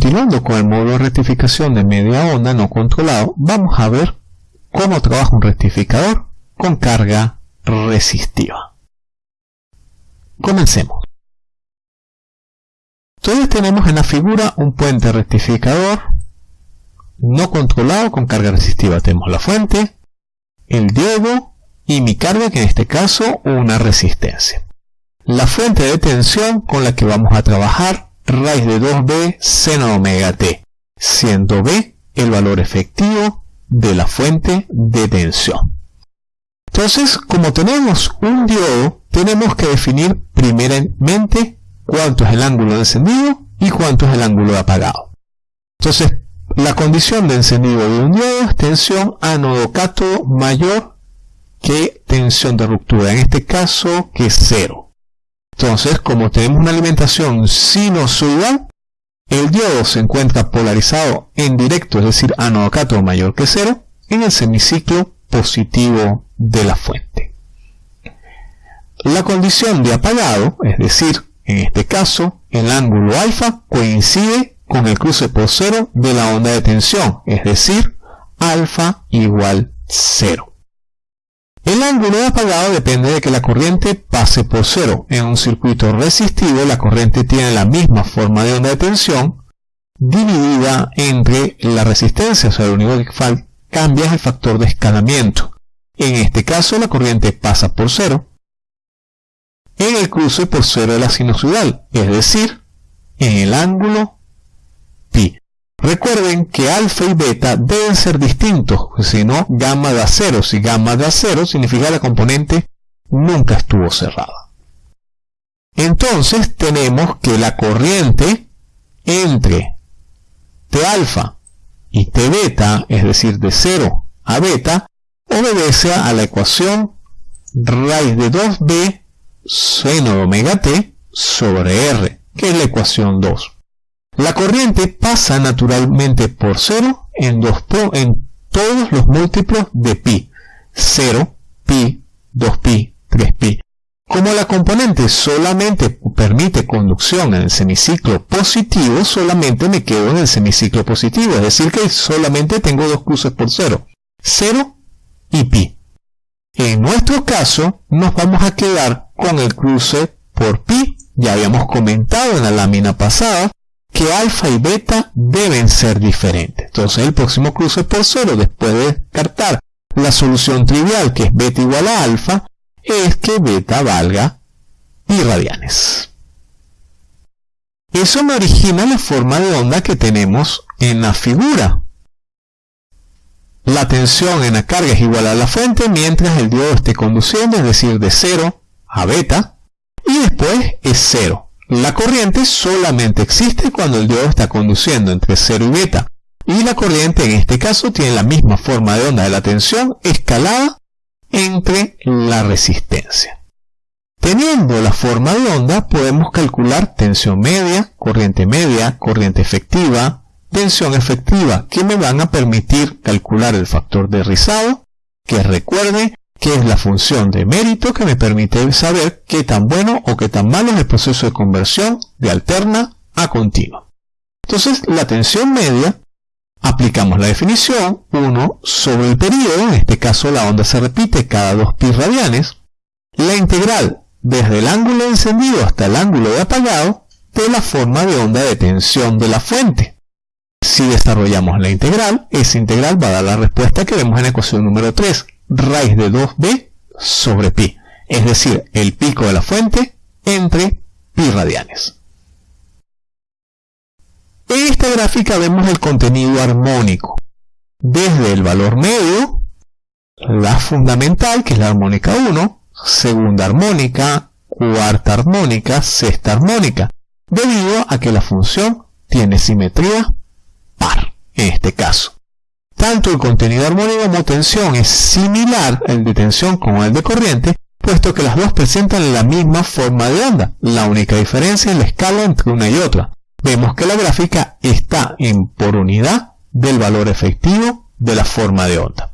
Continuando con el módulo de rectificación de media onda no controlado, vamos a ver cómo trabaja un rectificador con carga resistiva. Comencemos. Entonces tenemos en la figura un puente rectificador no controlado con carga resistiva. Tenemos la fuente, el diodo y mi carga, que en este caso una resistencia. La fuente de tensión con la que vamos a trabajar, raíz de 2b seno omega t, siendo b el valor efectivo de la fuente de tensión. Entonces, como tenemos un diodo, tenemos que definir primeramente cuánto es el ángulo de encendido y cuánto es el ángulo de apagado. Entonces, la condición de encendido de un diodo es tensión ánodo-cátodo mayor que tensión de ruptura, en este caso que es cero. Entonces, como tenemos una alimentación sinusoidal, el diodo se encuentra polarizado en directo, es decir, ánodo-cátodo mayor que cero, en el semiciclo positivo de la fuente. La condición de apagado, es decir, en este caso, el ángulo alfa coincide con el cruce por cero de la onda de tensión, es decir, alfa igual cero. El ángulo de apagado depende de que la corriente pase por cero. En un circuito resistivo la corriente tiene la misma forma de onda de tensión dividida entre la resistencia, o sea, lo único que cambia es el factor de escalamiento. En este caso la corriente pasa por cero en el cruce por cero de la sinusoidal, es decir, en el ángulo pi. Recuerden que alfa y beta deben ser distintos, si no gamma da cero. Si gamma da cero significa la componente nunca estuvo cerrada. Entonces tenemos que la corriente entre T alfa y T beta, es decir, de 0 a beta, obedece a la ecuación raíz de 2b seno de omega t sobre r, que es la ecuación 2. La corriente pasa naturalmente por 0 en, todos los múltiplos de pi. 0, pi, 2pi, 3pi. Como la componente solamente permite conducción en el semiciclo positivo, solamente me quedo en el semiciclo positivo, es decir que solamente tengo dos cruces por 0, 0 y pi. En nuestro caso, nos vamos a quedar con el cruce por pi. Ya habíamos comentado en la lámina pasada que alfa y beta deben ser diferentes. Entonces el próximo cruce por cero, después de descartar la solución trivial que es beta igual a alfa, es que beta valga pi radianes. Eso me origina la forma de onda que tenemos en la figura. La tensión en la carga es igual a la fuente mientras el diodo esté conduciendo, es decir, de 0 a beta, y después es 0. La corriente solamente existe cuando el diodo está conduciendo entre 0 y beta, y la corriente en este caso tiene la misma forma de onda de la tensión escalada entre la resistencia. Teniendo la forma de onda podemos calcular tensión media, corriente media, corriente efectiva, tensión efectiva que me van a permitir calcular el factor de rizado, que recuerde que es la función de mérito que me permite saber qué tan bueno o qué tan malo es el proceso de conversión de alterna a continua. Entonces, la tensión media, aplicamos la definición 1 sobre el periodo, en este caso la onda se repite cada 2 pi radianes, la integral desde el ángulo de encendido hasta el ángulo de apagado de la forma de onda de tensión de la fuente. Si desarrollamos la integral, esa integral va a dar la respuesta que vemos en la ecuación número 3, raíz de 2b sobre pi, es decir, el pico de la fuente entre pi radianes. En esta gráfica vemos el contenido armónico, desde el valor medio, la fundamental, que es la armónica 1, segunda armónica, cuarta armónica, sexta armónica, debido a que la función tiene simetría par, en este caso. Tanto el contenido armónico como tensión es similar el de tensión como el de corriente, puesto que las dos presentan la misma forma de onda. La única diferencia es la escala entre una y otra. Vemos que la gráfica está en por unidad del valor efectivo de la forma de onda.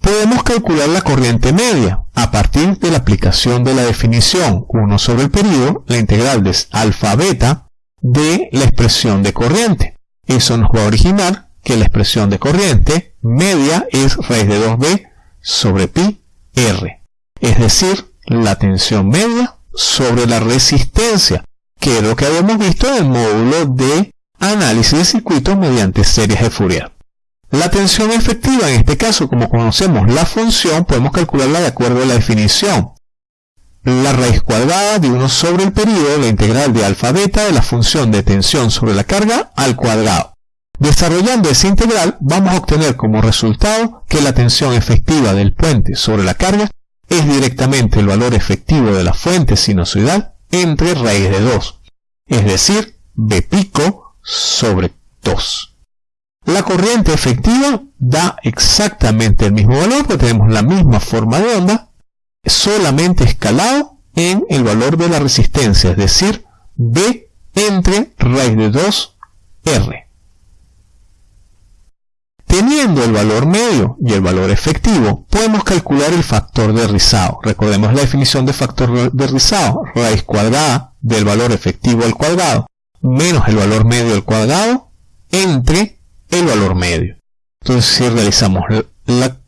Podemos calcular la corriente media a partir de la aplicación de la definición 1 sobre el periodo, la integral de alfa beta de la expresión de corriente. Eso nos va a originar que la expresión de corriente media es raíz de 2b sobre pi r. Es decir, la tensión media sobre la resistencia, que es lo que habíamos visto en el módulo de análisis de circuitos mediante series de Fourier. La tensión efectiva, en este caso, como conocemos la función, podemos calcularla de acuerdo a la definición. La raíz cuadrada de 1 sobre el periodo, la integral de alfa beta de la función de tensión sobre la carga al cuadrado. Desarrollando esa integral, vamos a obtener como resultado que la tensión efectiva del puente sobre la carga es directamente el valor efectivo de la fuente sinusoidal entre raíz de 2, es decir, B pico sobre 2. La corriente efectiva da exactamente el mismo valor, porque tenemos la misma forma de onda, solamente escalado en el valor de la resistencia, es decir, B entre raíz de 2 R. Teniendo el valor medio y el valor efectivo, podemos calcular el factor de rizado. Recordemos la definición de factor de rizado, raíz cuadrada del valor efectivo al cuadrado, menos el valor medio al cuadrado, entre el valor medio. Entonces, si realizamos la,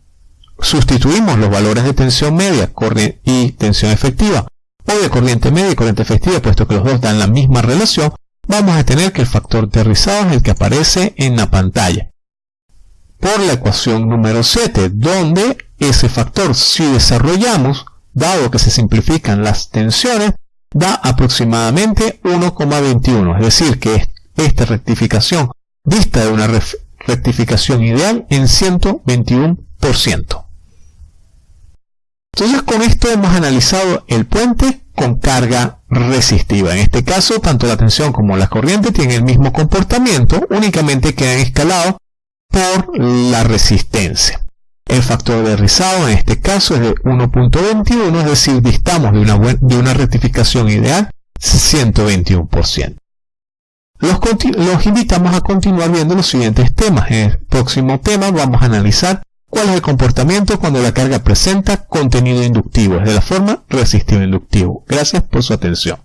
sustituimos los valores de tensión media y tensión efectiva, o de corriente media y corriente efectiva, puesto que los dos dan la misma relación, vamos a tener que el factor de rizado es el que aparece en la pantalla por la ecuación número 7, donde ese factor, si desarrollamos, dado que se simplifican las tensiones, da aproximadamente 1,21, es decir, que esta rectificación vista de una rectificación ideal en 121%. Entonces con esto hemos analizado el puente con carga resistiva. En este caso, tanto la tensión como la corriente tienen el mismo comportamiento, únicamente quedan escalados por la resistencia. El factor de rizado en este caso es de 1.21, es decir, distamos de una, de una rectificación ideal 121%. Los, invitamos a continuar viendo los siguientes temas. En el próximo tema vamos a analizar cuál es el comportamiento cuando la carga presenta contenido inductivo, es de la forma resistivo inductivo. Gracias por su atención.